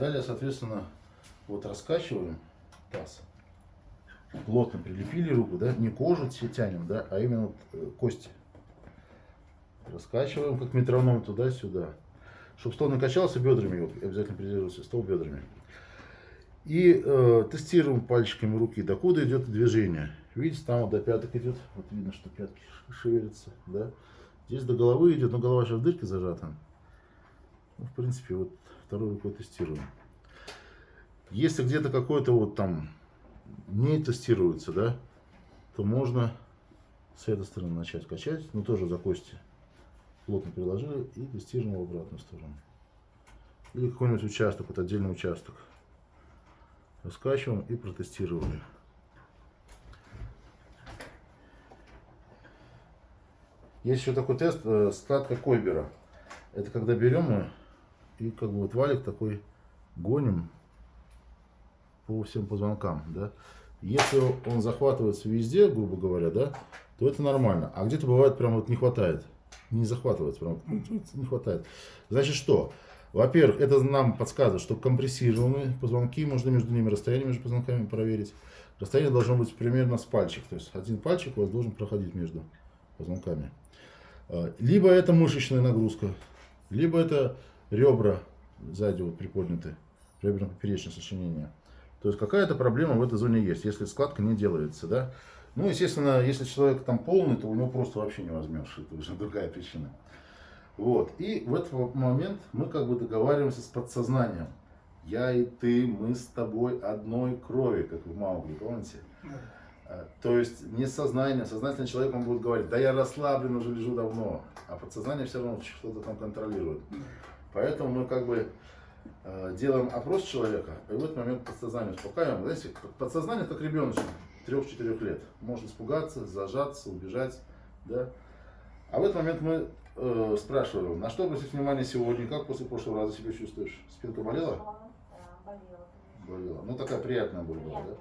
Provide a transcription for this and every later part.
Далее, соответственно, вот раскачиваем таз. Плотно прилепили руку, да, не кожу тянем, да, а именно вот э, кости. Раскачиваем, как метроном туда-сюда. Чтобы стол не качался бедрами, обязательно придерживаться стол бедрами. И э, тестируем пальчиками руки, докуда идет движение. Видите, там вот до пяток идет, вот видно, что пятки шевелятся, да. Здесь до головы идет, но голова сейчас в дырке зажата. Ну, в принципе, вот второй рукой тестируем. Если где-то какой-то вот там не тестируется, да, то можно с этой стороны начать качать, но тоже за кости плотно приложили и тестируем в обратную сторону. Или какой-нибудь участок, вот отдельный участок. Раскачиваем и протестировали. Есть еще такой тест, э, складка Койбера. Это когда берем и как бы вот валик такой гоним по всем позвонкам, да. Если он захватывается везде, грубо говоря, да, то это нормально. А где-то бывает прям вот не хватает. Не захватывается, прям не хватает. Значит что? Во-первых, это нам подсказывает, что компрессированы позвонки, можно между ними расстояние между позвонками проверить. Расстояние должно быть примерно с пальчик. То есть один пальчик у вас должен проходить между позвонками. А, либо это мышечная нагрузка, либо это ребра сзади вот приподняты, реберно-поперечное сочинение. То есть какая-то проблема в этой зоне есть, если складка не делается, да. Ну, естественно, если человек там полный, то у него просто вообще не возьмешь, это уже другая причина. Вот, и в этот момент мы как бы договариваемся с подсознанием. Я и ты, мы с тобой одной крови, как в Маугли, помните? А, то есть не сознание, сознательный человек он будет говорить, да я расслаблен, уже лежу давно, а подсознание все равно что-то там контролирует. Поэтому мы как бы делаем опрос человека, и в этот момент подсознание успокаиваем. Знаете, подсознание как ребеночек, 3-4 лет, может испугаться, зажаться, убежать, да. А в этот момент мы э, спрашиваем, на что обратить внимание сегодня, как после прошлого раза себя чувствуешь? Спинка болела? Болела. Болела. Ну такая приятная боль была, да?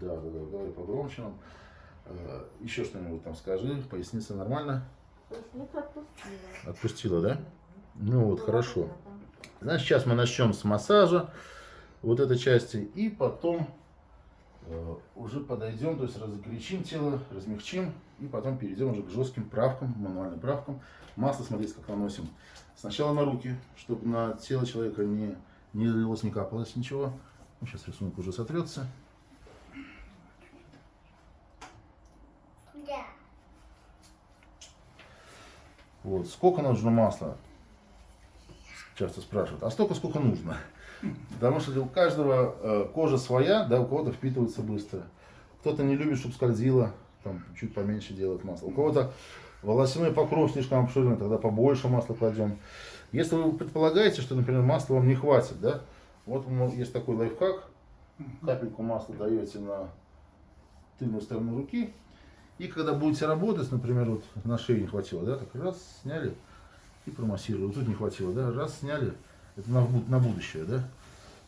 Да, да, да, говори погромче нам. Э, еще что-нибудь там скажи, поясница нормально? Поясницу отпустила. Отпустила, да? Ну вот, хорошо. Значит, сейчас мы начнем с массажа вот этой части, и потом э, уже подойдем, то есть разгорячим тело, размягчим, и потом перейдем уже к жестким правкам, мануальным правкам. Масло, смотрите, как наносим. Сначала на руки, чтобы на тело человека не, не лилось, не капалось ничего. Ну, сейчас рисунок уже сотрется. Да. Вот. Сколько нужно масла? Часто спрашивают. А столько, сколько нужно. Потому что у каждого э, кожа своя, да, у кого-то впитывается быстро. Кто-то не любит, чтобы скользило, там чуть поменьше делает масло. У кого-то волосяной покров слишком обширный, тогда побольше масла кладем. Если вы предполагаете, что, например, масла вам не хватит, да, вот есть такой лайфхак. Капельку масла даете на тыльную сторону руки, и когда будете работать, например, вот на шее не хватило, да, так раз сняли и промассировали. Тут не хватило, да, раз сняли, это на, на будущее, да,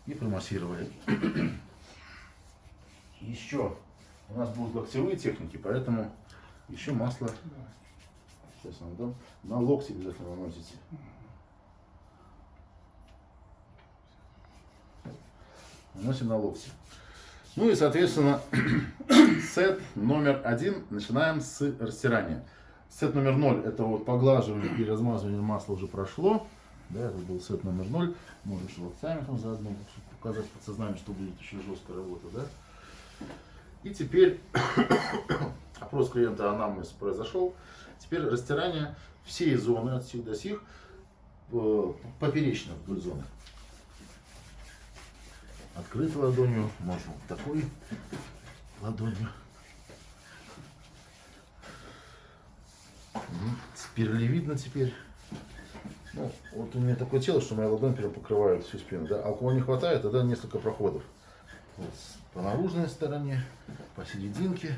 и промассировали. Еще у нас будут локтевые техники, поэтому еще масло. Сейчас вам дам. На локти обязательно наносите. Наносим на локти. Ну и, соответственно, сет номер один. Начинаем с растирания. Сет номер ноль, это вот поглаживание и размазывание масла уже прошло. Да, это был сет номер ноль. Можно еще локтями там заодно, показать подсознанию, что будет еще жесткая работа, да. И теперь опрос клиента анамнез произошел. Теперь растирание всей зоны от сих до сих э, поперечно вдоль зоны. Открытой ладонью, можно вот такой ладонью. Спирали видно теперь. Ну, вот у меня такое тело, что моя ладонь прям покрывает всю спину. Да? А у кого не хватает, тогда несколько проходов. Вот, по наружной стороне, посерединке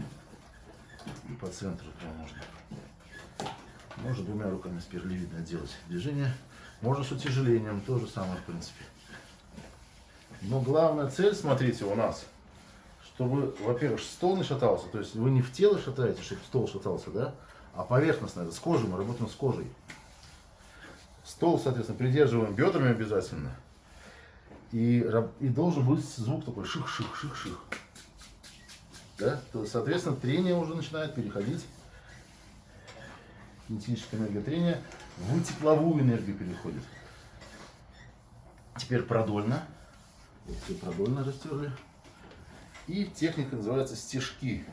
и по центру прям можно. Можно двумя руками спиралевидно делать движение. Можно с утяжелением, то же самое в принципе. Но главная цель, смотрите, у нас, чтобы, во-первых, стол не шатался. То есть вы не в тело шатаете, чтобы стол шатался, да? А поверхностно, это с кожей, мы работаем с кожей. Стол, соответственно, придерживаем бедрами обязательно. И, и должен быть звук такой ших-ших-ших-ших. Да? Соответственно, трение уже начинает переходить. Кинетическая энергия трения в тепловую энергию переходит. Теперь продольно. Все продольно растерли. И техника называется стежки.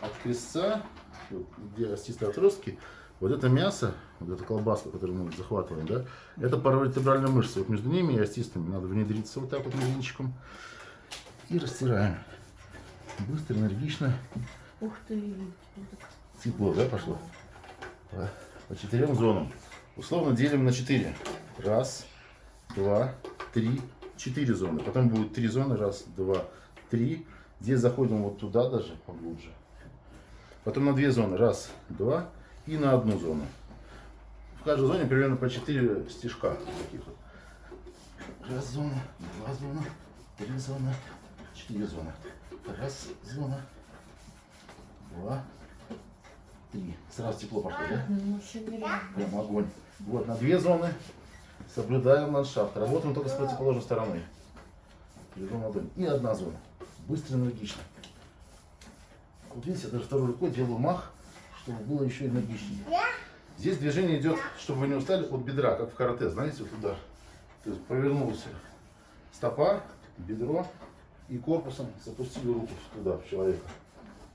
От крестца, вот где растистые отростки, вот это мясо, вот эта колбаска, которую мы захватываем, да, это паравертебральная мышца. Вот между ними и остистыми надо внедриться вот так вот мизинчиком. И растираем. Быстро, энергично. Ух ты. Тепло, да, пошло? По, по четырем зонам. Условно делим на четыре. Раз, два, три, четыре зоны. Потом будет три зоны. Раз, два, три. Здесь заходим вот туда даже поглубже. Потом на две зоны. Раз, два и на одну зону. В каждой зоне примерно по четыре стежка. Таких вот. Раз зона, два зона, три зона, четыре зоны. Раз зона, два, три. Сразу тепло пошло, да? Прям огонь. Вот, на две зоны соблюдаем ландшафт. Работаем только с противоположной стороны. Берем ладонь. И одна зона. Быстро, энергично. Вот видите, я даже второй рукой делаю мах, чтобы было еще энергичнее. Здесь движение идет, чтобы вы не устали, от бедра, как в карате, знаете, вот туда. То есть повернулся стопа, бедро и корпусом запустили руку туда, в человека.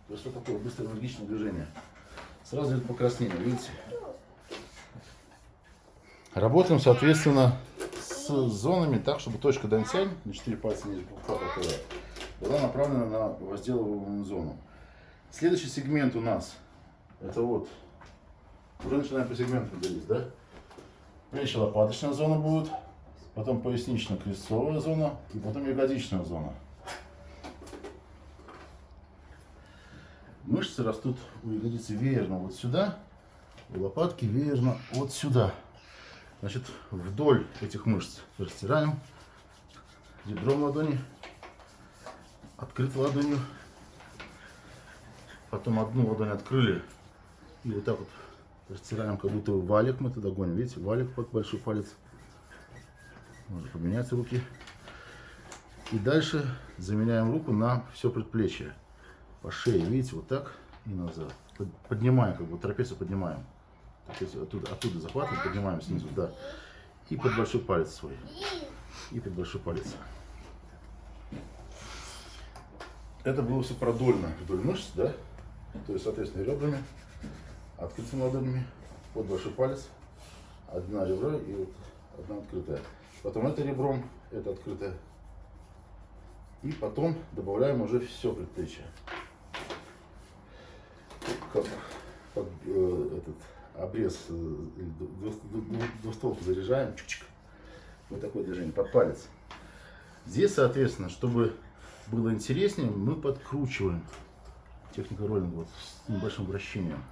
То есть вот такое быстрое энергичное движение. Сразу идет покраснение, видите? Работаем, соответственно, с зонами так, чтобы точка дансянь, на 4 пальца ниже была направлена на возделываемую зону. Следующий сегмент у нас, это вот, уже начинаем по сегментам делить, да? Плечи лопаточная зона будет, потом пояснично-крестцовая зона и потом ягодичная зона. Мышцы растут у ягодицы веерно вот сюда, у лопатки веерно вот сюда. Значит, вдоль этих мышц растираем ребром ладони, открытой ладонью, потом одну ладонь открыли и вот так вот растираем, как будто валик мы туда гоним. Видите, валик под большой палец. Можно поменять руки. И дальше заменяем руку на все предплечье. По шее, видите, вот так и назад. Под- Поднимаем, как бы трапецию поднимаем. Трапецию оттуда, оттуда захватываем, поднимаем снизу, да. И под большой палец свой. И под большой палец. Это было все продольно вдоль мышц, да? То есть, соответственно, ребрами, открытыми ладонями, под большой палец, одна ребро и вот одна открытая. Потом это ребром, это открытое. И потом добавляем уже все предплечье. Как под, э, этот обрез, э, двустволку заряжаем, чик-чик. Вот такое движение, под палец. Здесь, соответственно, чтобы было интереснее, мы подкручиваем техника роллинга вот с небольшим вращением.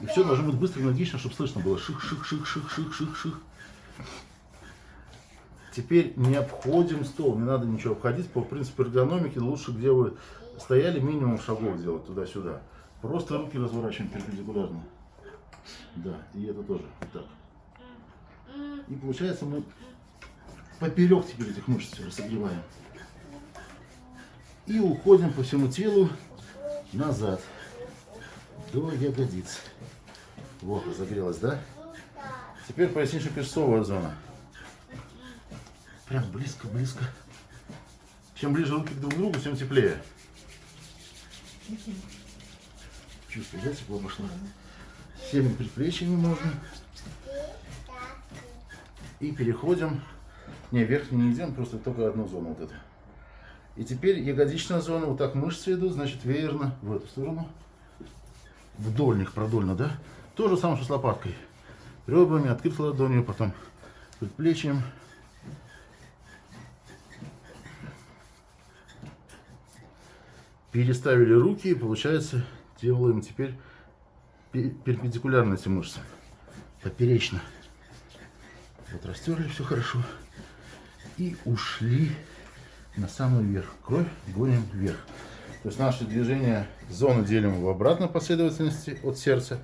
И все должно быть быстро, энергично, чтобы слышно было ших-ших-ших-ших-ших-ших-ших. Теперь не обходим стол, не надо ничего обходить. По принципу эргономики лучше, где вы стояли, минимум шагов делать туда-сюда. Просто руки разворачиваем перпендикулярно. Да, и это тоже. Вот так. И получается мы поперек теперь этих мышц разогреваем. И уходим по всему телу назад. До ягодиц. Вот, разогрелась, да? Теперь пояснично-персовая зона. Прям близко-близко. Чем ближе руки друг к другу, тем теплее. Чувствую, да, тепло пошло? Всеми предплечьями можно. И переходим. Не, верхний не идем, просто только одну зону вот эту. И теперь ягодичная зона, вот так мышцы идут, значит, веерно в эту сторону. Вдоль них, продольно, да? То же самое, что с лопаткой. Ребрами, открытой ладонью, потом предплечьем. Переставили руки и, получается, делаем теперь пе- перпендикулярно эти мышцы. Поперечно. Вот растерли все хорошо. И ушли на самый верх. Кровь гоним вверх. То есть наши движения зоны делим в обратной последовательности от сердца,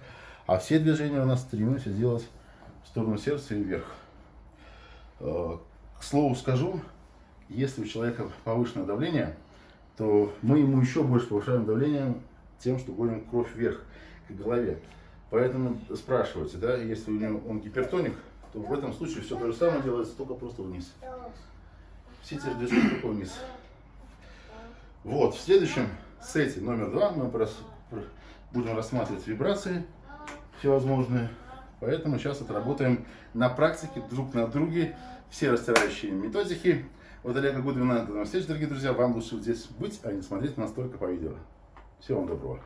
а все движения у нас стремимся сделать в сторону сердца и вверх. Э, К слову скажу, если у человека повышенное давление, то мы ему еще больше повышаем давление тем, что гоним кровь вверх к голове. Поэтому спрашивайте, да, если у него он гипертоник, то в этом случае все то же самое делается, только просто вниз. Все же движения вниз. Вот, в следующем сете номер два мы будем рассматривать вибрации всевозможные. Поэтому сейчас отработаем на практике друг на друге все растирающие методики. Вот Олега Гудвина. До новых встреч, дорогие друзья. Вам лучше здесь быть, а не смотреть нас только по видео. Всего вам доброго.